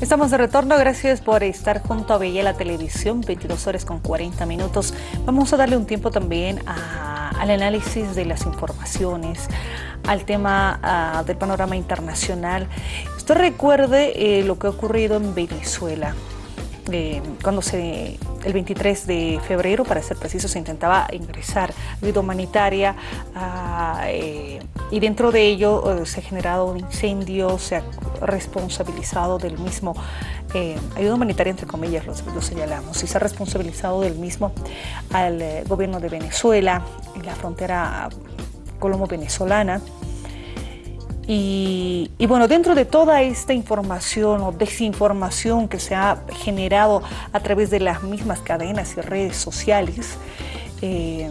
Estamos de retorno, gracias por estar junto a Bella la Televisión, 22 horas con 40 minutos. Vamos a darle un tiempo también al análisis de las informaciones, al tema del panorama internacional. Usted recuerde eh, lo que ha ocurrido en Venezuela. Eh, cuando se, el 23 de febrero, para ser preciso, se intentaba ingresar ayuda humanitaria ah, eh, y dentro de ello eh, se ha generado un incendio, se ha responsabilizado del mismo, ayuda humanitaria entre comillas lo, lo, señalamos, y se ha responsabilizado del mismo al gobierno de Venezuela en la frontera colombo-venezolana. Y, bueno, dentro de toda esta información o desinformación que se ha generado a través de las mismas cadenas y redes sociales, eh,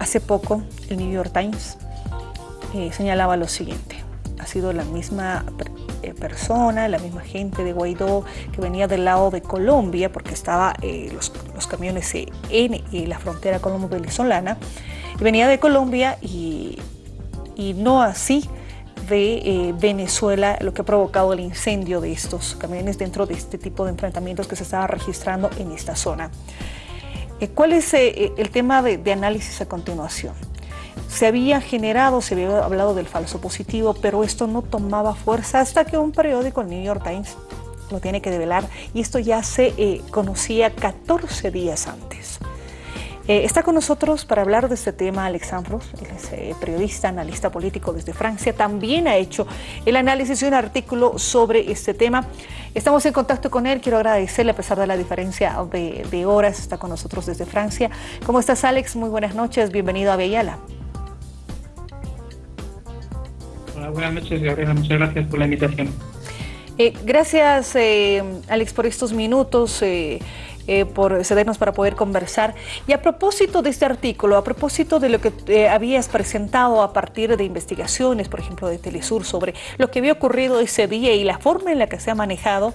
hace poco el New York Times eh, señalaba lo siguiente, ha sido la misma eh, persona, la misma gente de Guaidó que venía del lado de Colombia, porque estaba los, camiones en la frontera colombo-venezolana, venía de Colombia y, y no así de eh, Venezuela, lo que ha provocado el incendio de estos camiones dentro de este tipo de enfrentamientos que se estaba registrando en esta zona. Eh, ¿Cuál es eh, el tema de, análisis a continuación? Se había generado, se había hablado del falso positivo, pero esto no tomaba fuerza hasta que un periódico, el New York Times, lo tiene que develar y esto ya se conocía 14 días antes. Eh, está con nosotros para hablar de este tema Alexandros, él es eh, periodista, analista político desde Francia, también ha hecho el análisis de un artículo sobre este tema. Estamos en contacto con él, quiero agradecerle a pesar de la diferencia de, horas, está con nosotros desde Francia. ¿Cómo estás Alex? Muy buenas noches, bienvenido a Bellala. Hola, buenas noches Gabriela, muchas gracias por la invitación. Eh, gracias Alex por estos minutos. Eh, por cedernos para poder conversar. Y a propósito de este artículo, a propósito de lo que eh, habías presentado a partir de investigaciones, por ejemplo, de Telesur, sobre lo que había ocurrido ese día y la forma en la que se ha manejado,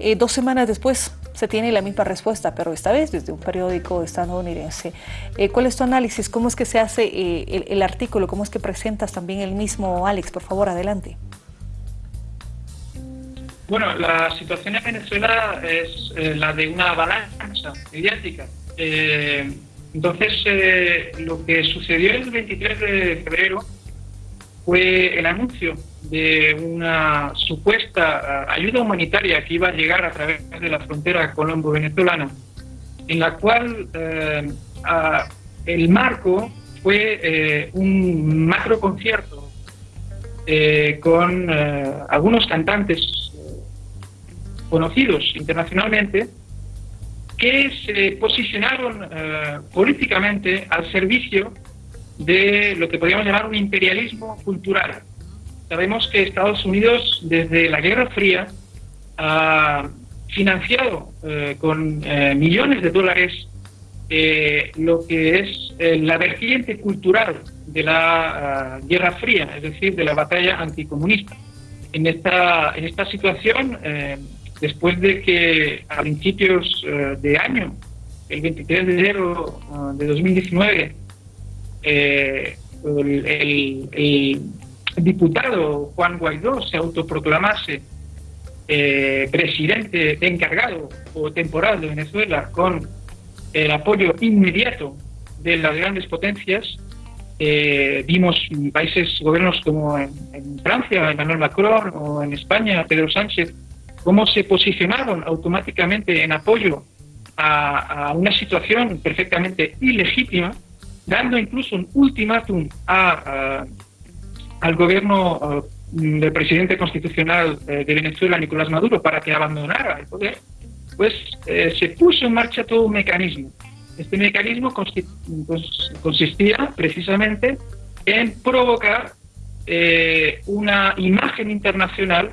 eh, dos semanas después se tiene la misma respuesta, pero esta vez desde un periódico estadounidense. ¿Cuál es tu análisis? ¿Cómo es que se hace el, el artículo? ¿Cómo es que presentas también el mismo, Alex? Por favor, adelante. Bueno, la situación en Venezuela es eh, la de una avalancha mediática. Eh, entonces, eh, lo que sucedió el 23 de febrero fue el anuncio de una supuesta ayuda humanitaria que iba a llegar a través de la frontera colombo-venezolana, en la cual el marco fue un macro concierto con algunos cantantes conocidos internacionalmente que se posicionaron eh, políticamente al servicio de lo que podríamos llamar un imperialismo cultural. Sabemos que Estados Unidos desde la Guerra Fría ha financiado eh, con eh, millones de dólares lo que es la vertiente cultural de la Guerra Fría, es decir, de la batalla anticomunista. En esta, en esta situación, después de que a principios eh, de año, el 23 de enero eh, de 2019, eh, el, diputado Juan Guaidó se autoproclamase presidente encargado o temporal de Venezuela con el apoyo inmediato de las grandes potencias, vimos países, gobiernos como en Francia, Emmanuel Macron, o en España, Pedro Sánchez, cómo se posicionaron automáticamente en apoyo a, una situación perfectamente ilegítima, dando incluso un ultimátum a, al gobierno del presidente constitucional eh, de Venezuela, Nicolás Maduro, para que abandonara el poder, pues eh, se puso en marcha todo un mecanismo. Este mecanismo pues, consistía precisamente en provocar eh, una imagen internacional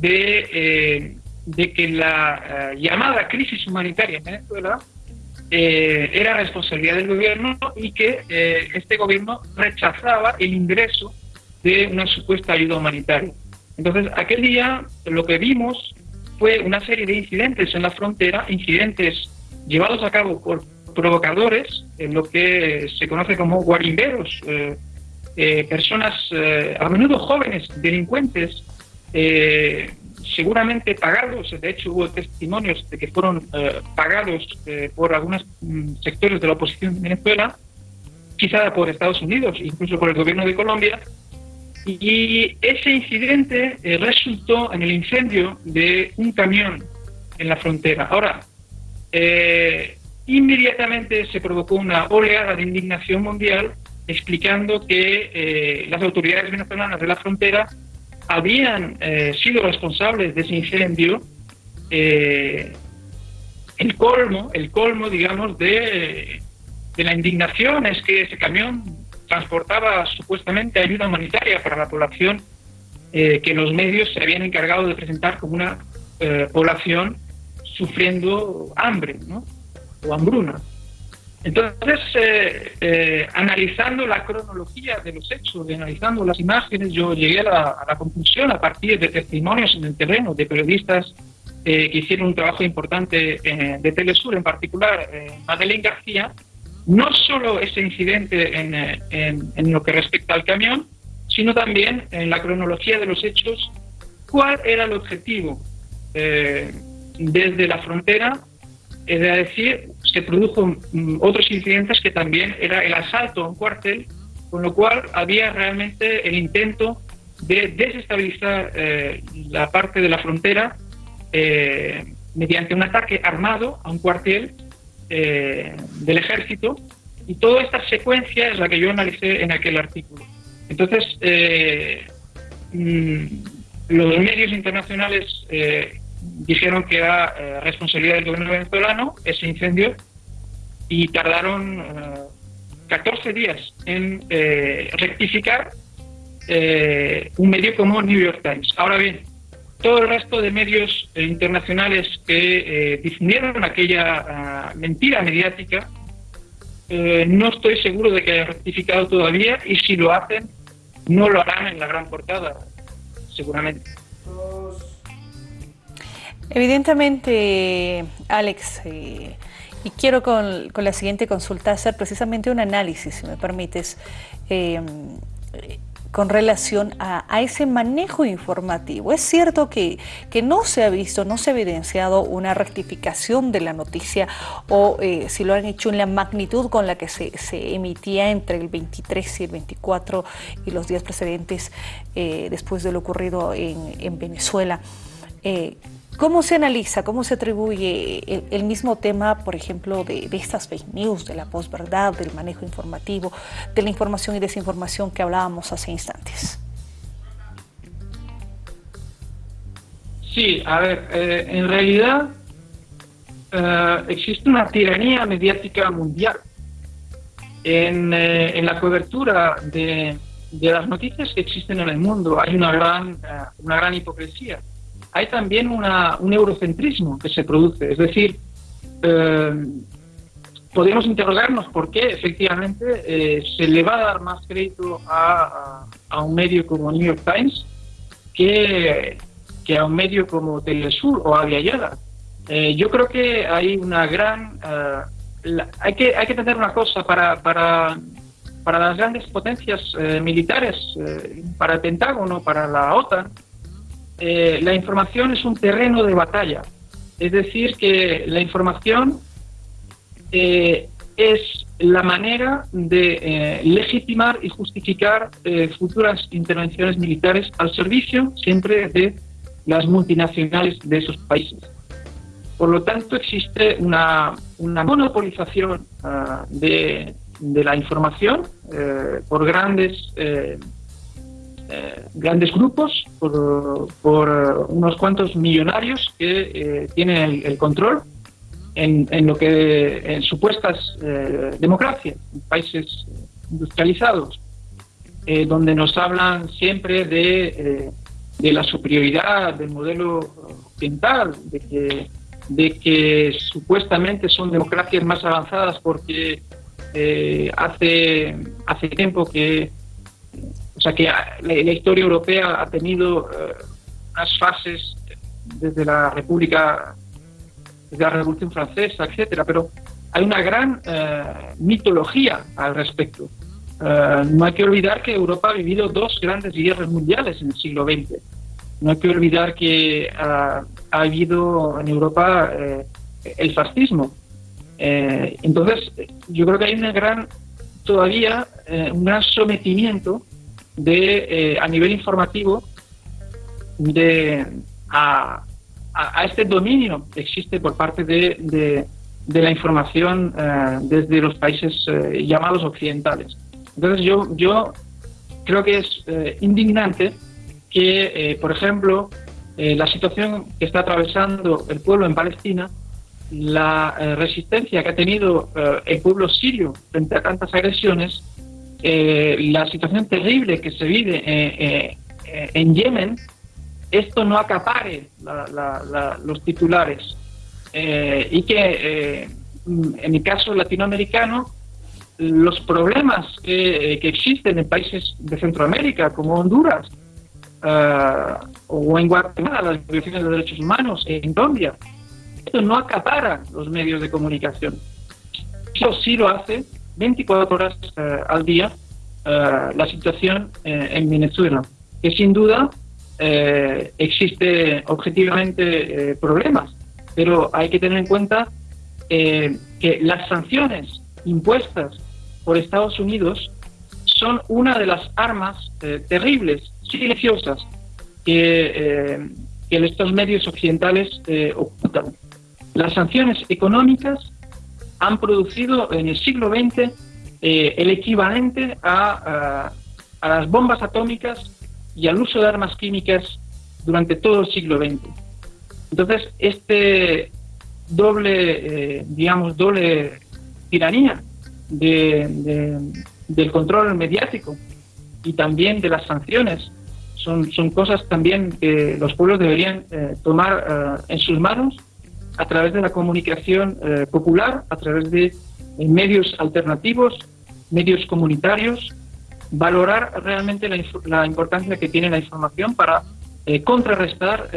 eh, de, que la eh, llamada crisis humanitaria en Venezuela eh, era responsabilidad del gobierno y que este gobierno rechazaba el ingreso de una supuesta ayuda humanitaria. Entonces, aquel día lo que vimos fue una serie de incidentes en la frontera, incidentes llevados a cabo por provocadores, en lo que se conoce como guarimberos, personas a menudo jóvenes, delincuentes, eh, seguramente pagados, de hecho hubo testimonios de que fueron eh, pagados eh, por algunos mm, sectores de la oposición en Venezuela, quizá por Estados Unidos, incluso por el gobierno de Colombia, y ese incidente eh, resultó en el incendio de un camión en la frontera. Ahora, inmediatamente se provocó una oleada de indignación mundial explicando que las autoridades venezolanas de la frontera habían eh, sido responsables de ese incendio, eh, el colmo, el colmo, digamos, de, de, la indignación es que ese camión transportaba supuestamente ayuda humanitaria para la población eh, que los medios se habían encargado de presentar como una población sufriendo hambre ¿no? o hambruna. Entonces, eh, eh, analizando la cronología de los hechos, analizando las imágenes, yo llegué a la, conclusión a partir de testimonios en el terreno de periodistas eh, que hicieron un trabajo importante de Telesur, en particular Madeleine García, no solo ese incidente en, lo que respecta al camión, sino también en la cronología de los hechos, cuál era el objetivo desde la frontera, es decir, se produjo mm, otros incidentes que también era el asalto a un cuartel, con lo cual había realmente el intento de desestabilizar eh, la parte de la frontera eh, mediante un ataque armado a un cuartel eh, del ejército y toda esta secuencia es la que yo analicé en aquel artículo. Entonces, mm, los medios internacionales dijeron que era responsabilidad del gobierno venezolano ese incendio y tardaron 14 eh, días en eh, rectificar eh, un medio como New York Times. Ahora bien, todo el resto de medios internacionales que difundieron aquella ah, mentira mediática, no estoy seguro de que hayan rectificado todavía y si lo hacen, no lo harán en la gran portada, seguramente. Evidentemente, Alex, y quiero con, la siguiente consulta hacer precisamente un análisis, si me permites, em, con relación a, ese manejo informativo. Es cierto que, que, no se ha visto, no se ha evidenciado una rectificación de la noticia o eh, si lo han hecho en la magnitud con la que se, emitía entre el 23 y el 24 y los días precedentes eh, después de lo ocurrido en, en Venezuela. Eh, ¿Cómo se analiza, cómo se atribuye el, mismo tema, por ejemplo, de, estas fake news, de la posverdad, del manejo informativo, de la información y desinformación que hablábamos hace instantes? Sí, a ver, eh, en realidad eh, existe una tiranía mediática mundial en, eh, en la cobertura de, de, las noticias que existen en el mundo. Hay una gran, una gran hipocresía hay también un eurocentrismo que se produce. Es decir, eh, podemos interrogarnos por qué efectivamente eh, se le va a dar más crédito a, un medio como New York Times que, que, a un medio como Telesur o Aviala. Eh, yo creo que hay una gran... hay, que, hay que tener una cosa para, para, para las grandes potencias militares, para el Pentágono, para la OTAN, eh, la información es un terreno de batalla. Es decir, que la información eh, es la manera de eh, legitimar y justificar futuras intervenciones militares al servicio siempre de las multinacionales de esos países. Por lo tanto, existe una, monopolización ah, de, de, la información por grandes eh, grandes grupos, por, unos cuantos millonarios que eh, tienen el, control en, lo que en supuestas eh, democracias, países industrializados, donde nos hablan siempre de, de, la superioridad del modelo occidental, de que, de que supuestamente son democracias más avanzadas porque hace, hace tiempo que sea que la, historia europea ha tenido eh, fases desde la República, desde la Revolución Francesa, etcétera, pero hay una gran eh, mitología al respecto. Eh, no hay que olvidar que Europa ha vivido dos grandes guerras mundiales en el siglo XX. no hay que olvidar que ha, habido en Europa eh, el fascismo. Eh, entonces, yo creo que hay una gran, todavía, un gran sometimiento de, a nivel informativo de, a, este dominio que existe por parte de, de, la información desde los países llamados occidentales. Entonces yo, yo creo que es indignante que, eh, por ejemplo, eh, la situación que está atravesando el pueblo en Palestina, la eh, resistencia que ha tenido el pueblo sirio frente a tantas agresiones, la situación terrible que se vive en Yemen, esto no acapare los titulares y que en el caso latinoamericano los problemas que, que existen en países de Centroamérica como Honduras uh, o en Guatemala, las violaciones de derechos humanos, en Colombia. Esto no acapara los medios de comunicación. Eso sí lo hace 24 horas uh, al día uh, la situación en Venezuela, que sin duda existe objetivamente problemas, pero hay que tener en cuenta que las sanciones impuestas por Estados Unidos son una de las armas terribles silenciosas que, eh, estos medios occidentales eh, ocultan. Las sanciones económicas han producido en el siglo XX eh, el equivalente a, a, las bombas atómicas y al uso de armas químicas durante todo el siglo XX. Entonces, este doble, digamos, doble tiranía del control mediático y también de las sanciones son, son cosas también que los pueblos deberían eh, tomar eh, en sus manos a través de la comunicación eh, popular, a través de medios alternativos, medios comunitarios, valorar realmente la, la, importancia que tiene la información para contrarrestar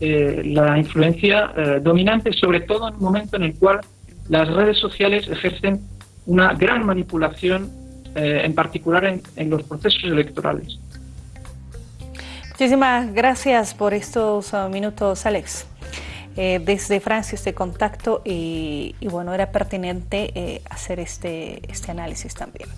la influencia dominante, sobre todo en un momento en el cual las redes sociales ejercen una gran manipulación, en particular en, en los procesos electorales. Muchísimas gracias por estos uh, minutos, Alex. Eh, desde Francia este contacto y, bueno, era pertinente eh, hacer este, este análisis también.